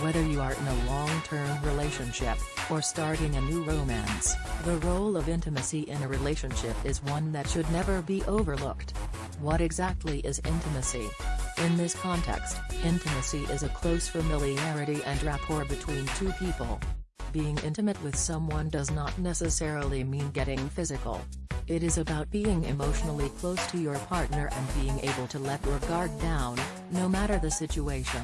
Whether you are in a long-term relationship, or starting a new romance, the role of intimacy in a relationship is one that should never be overlooked. What exactly is intimacy? In this context, intimacy is a close familiarity and rapport between two people. Being intimate with someone does not necessarily mean getting physical. It is about being emotionally close to your partner and being able to let your guard down, no matter the situation.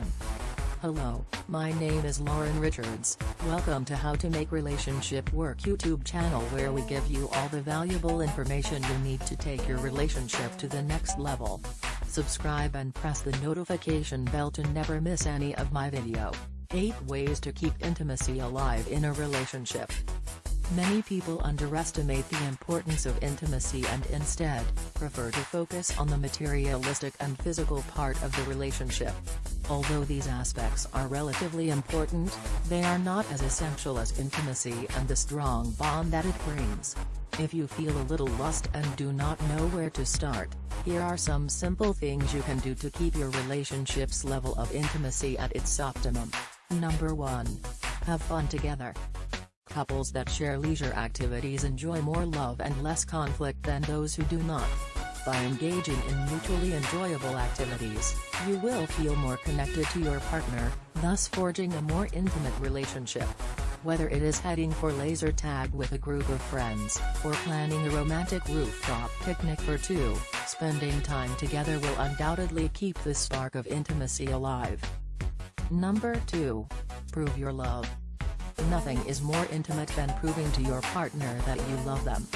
Hello, my name is Lauren Richards, welcome to How to Make Relationship Work YouTube channel where we give you all the valuable information you need to take your relationship to the next level. Subscribe and press the notification bell to never miss any of my video. 8 Ways to Keep Intimacy Alive in a Relationship Many people underestimate the importance of intimacy and instead, prefer to focus on the materialistic and physical part of the relationship. Although these aspects are relatively important, they are not as essential as intimacy and the strong bond that it brings. If you feel a little lost and do not know where to start, here are some simple things you can do to keep your relationship's level of intimacy at its optimum. Number 1. Have fun together. Couples that share leisure activities enjoy more love and less conflict than those who do not. By engaging in mutually enjoyable activities, you will feel more connected to your partner, thus forging a more intimate relationship. Whether it is heading for laser tag with a group of friends, or planning a romantic rooftop picnic for two, spending time together will undoubtedly keep the spark of intimacy alive. Number 2. Prove your love. Nothing is more intimate than proving to your partner that you love them.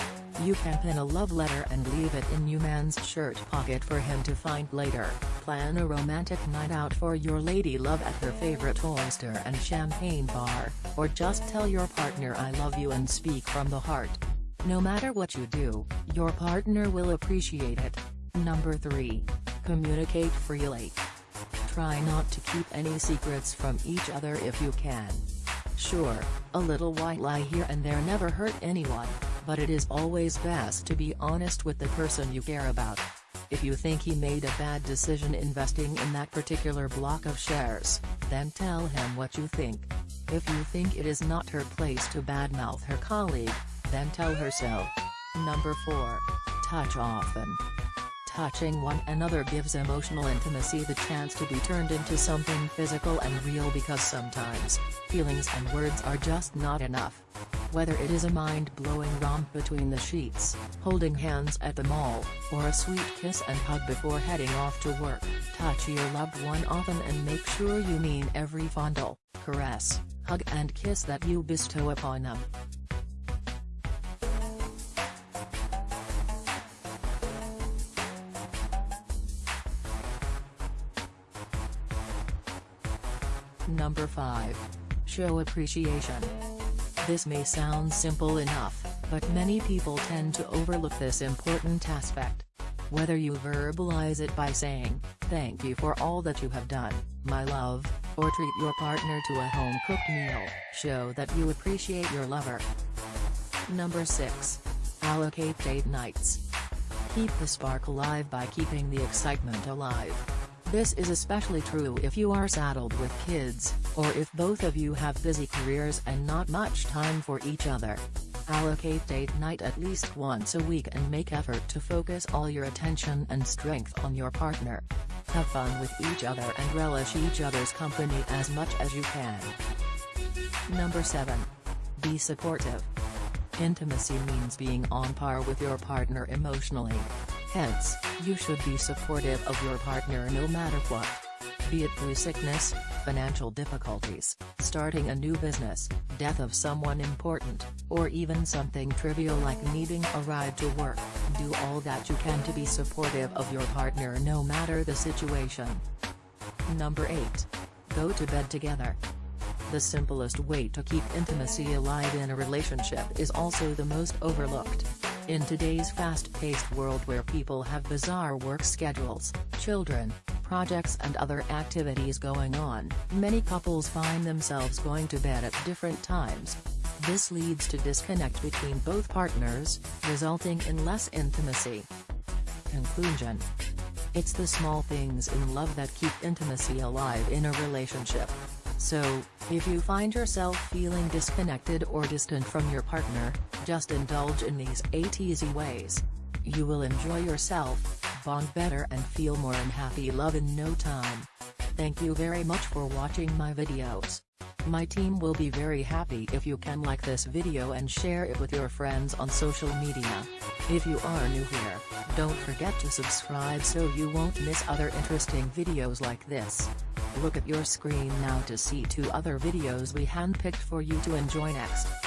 You can pin a love letter and leave it in your man's shirt pocket for him to find later, plan a romantic night out for your lady love at her favorite oyster and champagne bar, or just tell your partner I love you and speak from the heart. No matter what you do, your partner will appreciate it. Number 3. Communicate freely. Try not to keep any secrets from each other if you can. Sure, a little white lie here and there never hurt anyone, but it is always best to be honest with the person you care about. If you think he made a bad decision investing in that particular block of shares, then tell him what you think. If you think it is not her place to badmouth her colleague, then tell her so. Number 4. Touch often. Touching one another gives emotional intimacy the chance to be turned into something physical and real because sometimes, feelings and words are just not enough. Whether it is a mind-blowing romp between the sheets, holding hands at the mall, or a sweet kiss and hug before heading off to work, touch your loved one often and make sure you mean every fondle, caress, hug and kiss that you bestow upon them. Number 5. Show appreciation. This may sound simple enough, but many people tend to overlook this important aspect. Whether you verbalize it by saying, thank you for all that you have done, my love, or treat your partner to a home-cooked meal, show that you appreciate your lover. Number 6. Allocate date nights. Keep the spark alive by keeping the excitement alive. This is especially true if you are saddled with kids, or if both of you have busy careers and not much time for each other. Allocate date night at least once a week and make effort to focus all your attention and strength on your partner. Have fun with each other and relish each other's company as much as you can. Number 7. Be supportive. Intimacy means being on par with your partner emotionally. Hence, you should be supportive of your partner no matter what. Be it through sickness, financial difficulties, starting a new business, death of someone important, or even something trivial like needing a ride to work, do all that you can to be supportive of your partner no matter the situation. Number 8. Go to bed together. The simplest way to keep intimacy alive in a relationship is also the most overlooked. In today's fast-paced world where people have bizarre work schedules, children, projects and other activities going on, many couples find themselves going to bed at different times. This leads to disconnect between both partners, resulting in less intimacy. Conclusion It's the small things in love that keep intimacy alive in a relationship. So, if you find yourself feeling disconnected or distant from your partner, just indulge in these 8 easy ways. You will enjoy yourself, bond better and feel more in happy love in no time. Thank you very much for watching my videos. My team will be very happy if you can like this video and share it with your friends on social media. If you are new here, don't forget to subscribe so you won't miss other interesting videos like this. Look at your screen now to see two other videos we handpicked for you to enjoy next.